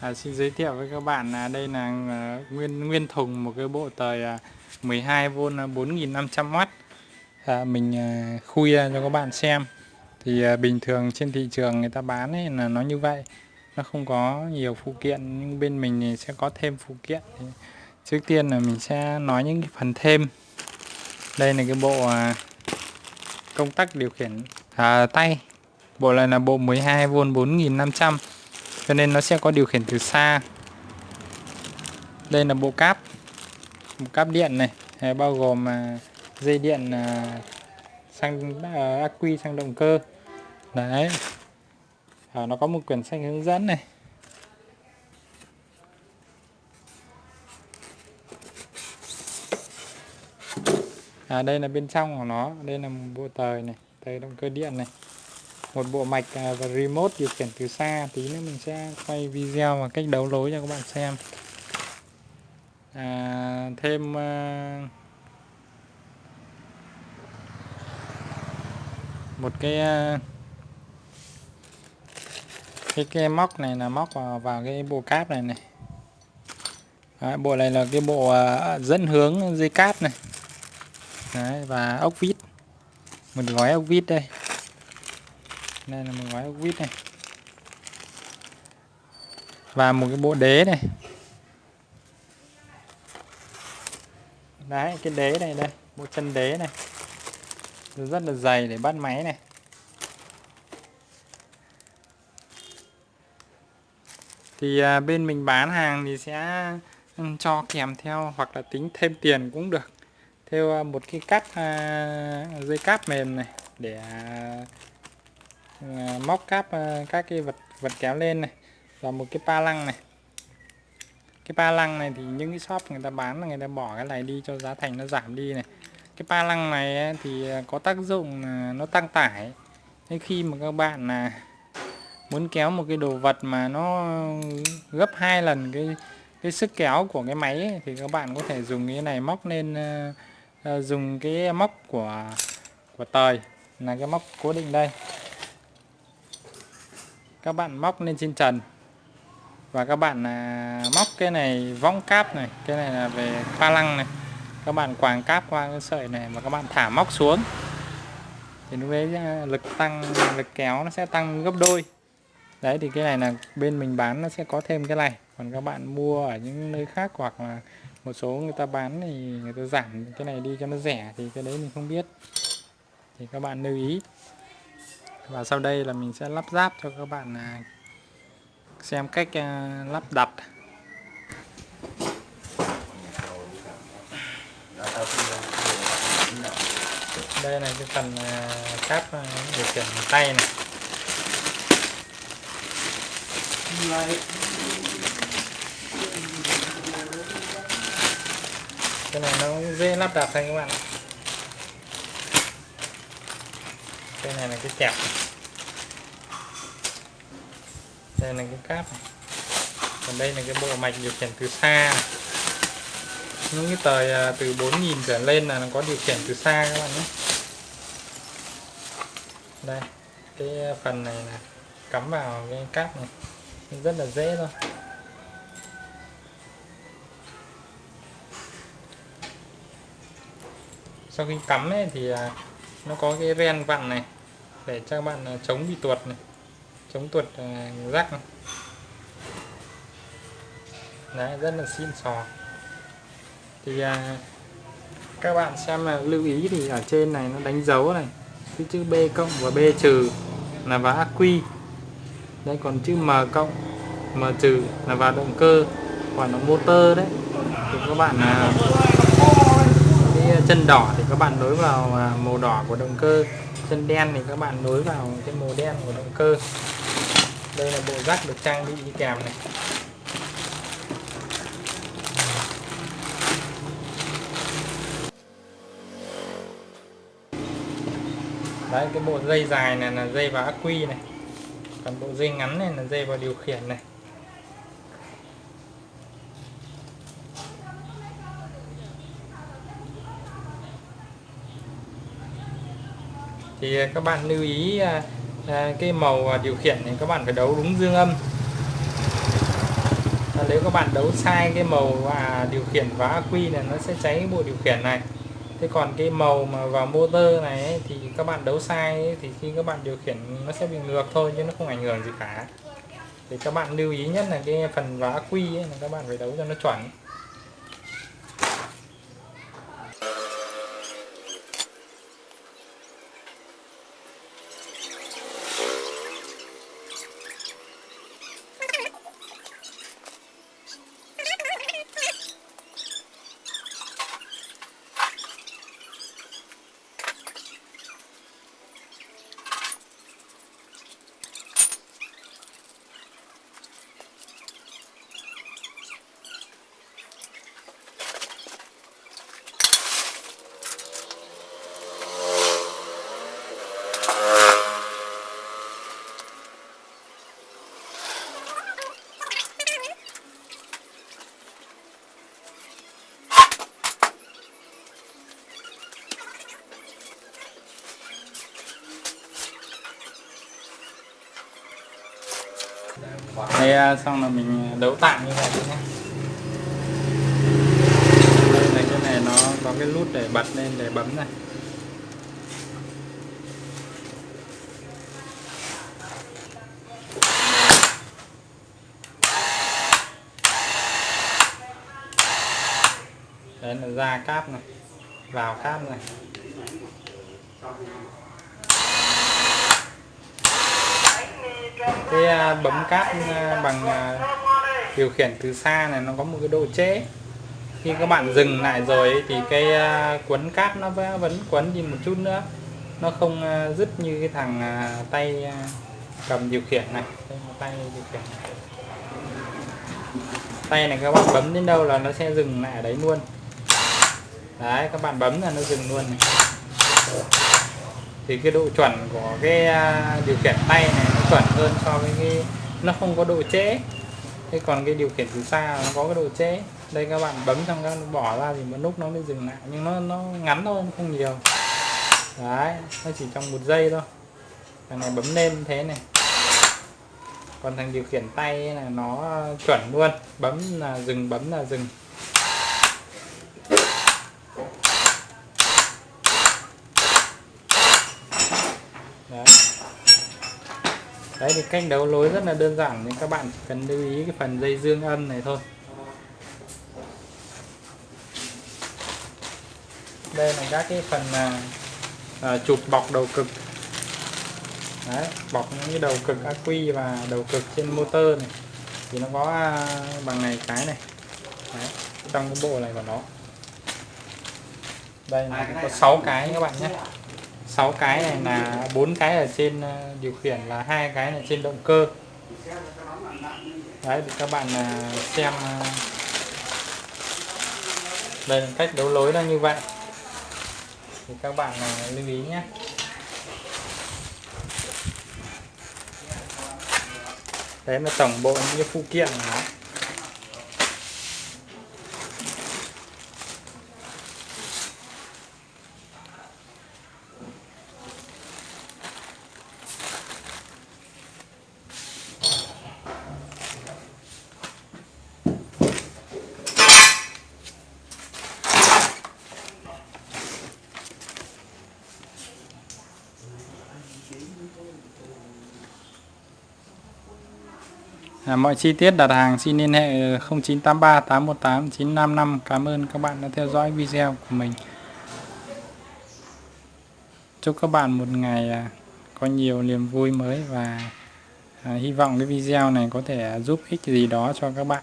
À, xin giới thiệu với các bạn là đây là à, nguyên nguyên thùng một cái bộ tời 12V à, 4500W à, à, mình à, khui ra cho các bạn xem. Thì à, bình thường trên thị trường người ta bán ấy là nó như vậy. Nó không có nhiều phụ kiện nhưng bên mình thì sẽ có thêm phụ kiện. Thì trước tiên là mình sẽ nói những cái phần thêm. Đây là cái bộ à, công tắc điều khiển à, tay. Bộ này là bộ 12V 4500 cho nên nó sẽ có điều khiển từ xa. Đây là bộ cáp bộ cáp điện này bao gồm à, dây điện à, sang à, ắc quy sang động cơ. Đấy. À, nó có một quyển sách hướng dẫn này. À, đây là bên trong của nó đây là một bộ tời này tời động cơ điện này một bộ mạch à, và remote điều khiển từ xa. Tí nữa mình sẽ quay video và cách đấu lối cho các bạn xem. À, thêm à, một cái à, cái cái móc này là móc vào, vào cái bộ cáp này này. Đấy, bộ này là cái bộ à, dẫn hướng dây cáp này. Đấy, và ốc vít. Một gói ốc vít đây đây là một gói ốc vít này. Và một cái bộ đế này. Đấy, cái đế này đây, bộ chân đế này. Rất là dày để bắt máy này. Thì à, bên mình bán hàng thì sẽ ừ, cho kèm theo hoặc là tính thêm tiền cũng được. Theo à, một cái cắt à, dây cáp mềm này để Ờ, móc cáp ờ, các cái vật vật kéo lên này và một cái pa lăng này. Cái pa lăng này thì những cái shop người ta bán là người ta bỏ cái này đi cho giá thành nó giảm đi này. Cái pa lăng này thì ờ, có tác dụng là nó tăng tải. Nên khi mà các bạn là muốn kéo một cái đồ vật mà nó gấp hai lần cái cái sức kéo của cái máy ấy, thì các bạn có thể dùng cái này móc lên dùng cái móc của của tời là cái móc cố định đây các bạn móc lên trên trần. Và các bạn à, móc cái này võng cáp này cái này là về pha lăng này. Các bạn quàng cáp qua cái sợi này và các bạn thả móc xuống. Thì lúc đấy à, lực tăng lực kéo nó sẽ tăng gấp đôi. Đấy thì cái này là bên mình bán nó sẽ có thêm cái này. Còn các bạn mua ở những nơi khác hoặc là một số người ta bán thì người ta giảm cái này đi cho nó rẻ thì cái đấy mình không biết. Thì các bạn lưu ý và sau đây là mình sẽ lắp ráp cho các bạn à, xem cách à, lắp đặt. Đây là cái phần à, cáp điều khiển tay này. Cái này nó dễ lắp đặt thôi các bạn cái này là cái chặt đây là cái cáp này. còn đây là cái bộ mạch điều khiển từ xa. Những cái tời à, từ 4.000 trở lên là nó có điều khiển từ xa các bạn nhé. Đây, cái phần này là cắm vào cái cáp này. Rất là dễ thôi. Sau khi cắm ấy thì à, nó có cái ren vặn này để cho các bạn à, chống bị tuột này chống tuột à, rắc này. Đấy, rất là xịn sò. Thì à, các bạn xem là lưu ý thì ở trên này nó đánh dấu này cái chữ B cộng và B trừ là vào ắc quy. Đây còn chữ M cộng M trừ là vào động cơ còn nó motor đấy. Thì các bạn à, chân đỏ thì các bạn nối vào à, màu đỏ của động cơ. Chân đen thì các bạn nối vào cái màu đen của động cơ. Đây là bộ rắc được trang bị đi kèm này. Đấy, cái bộ dây dài này là dây vào ắc quy này. Còn bộ dây ngắn này là dây vào điều khiển này. Thì à, các bạn lưu ý à, à, cái màu điều khiển thì các bạn phải đấu đúng dương âm. Nếu các bạn đấu sai cái màu và điều khiển và ác quy này nó sẽ cháy bộ điều khiển này. Thế còn cái màu mà vào motor này ấy, thì các bạn đấu sai ấy, thì khi các bạn điều khiển nó sẽ bị ngược thôi chứ nó không ảnh hưởng gì cả. Thì các bạn lưu ý nhất là cái phần vá quy ấy, là các bạn phải đấu cho nó chuẩn. Đây à, xong là mình đấu tạm như vậy nhé. Đây là cái này nó có cái nút để bật lên để bấm này. Đấy là ra cáp này, vào cáp này. Cái à, bấm cáp à, bằng à, điều khiển từ xa này, nó có một cái độ trễ. Khi các bạn dừng lại rồi thì cái quấn cáp nó vẫn quấn đi một chút nữa. Nó không dứt như cái thằng tay cầm điều khiển này. Tay điều khiển này. tay này các bạn bấm đến đâu là nó sẽ dừng lại ở đấy luôn. Đấy, các bạn bấm là nó dừng luôn này. Thì cái độ chuẩn của cái điều khiển tay này chuẩn hơn so với cái, nó không có độ trễ. Thế còn cái điều khiển từ xa nó có cái độ trễ. Đây các bạn bấm xong các bỏ ra thì một lúc nó mới dừng lại. Nhưng nó nó ngắn thôi, không nhiều. Đấy, nó chỉ trong một giây thôi. Thằng này bấm lên thế này. Còn thằng điều khiển tay là nó chuẩn luôn. Bấm là dừng, bấm là dừng. Đấy thì cách đấu lối rất là đơn giản nhưng các bạn cần lưu ý cái phần dây dương âm này thôi. Đây là các cái phần à, à, chụp bọc đầu cực. Đấy bọc những cái đầu cực ắc quy và đầu cực trên motor này. Thì nó có à, bằng này cái này. Đấy, trong cái bộ này của nó. Đây là có 6 cái các bạn nhé 6 cái này là bốn cái ở trên ờ, điều khiển là hai cái là trên động cơ. Đấy, thì các bạn ờ, xem ờ, đây là cách đấu lối nó như vậy. Thì các bạn lưu ý nhé. Đấy là tổng bộ những cái phụ kiện của nó À, mọi chi tiết đặt hàng xin liên hệ 0983 818 955 Cảm ơn các bạn đã theo dõi video của mình. Chúc các bạn một ngày à, có nhiều niềm vui mới và à, hy vọng cái video này có thể giúp ích gì đó cho các bạn.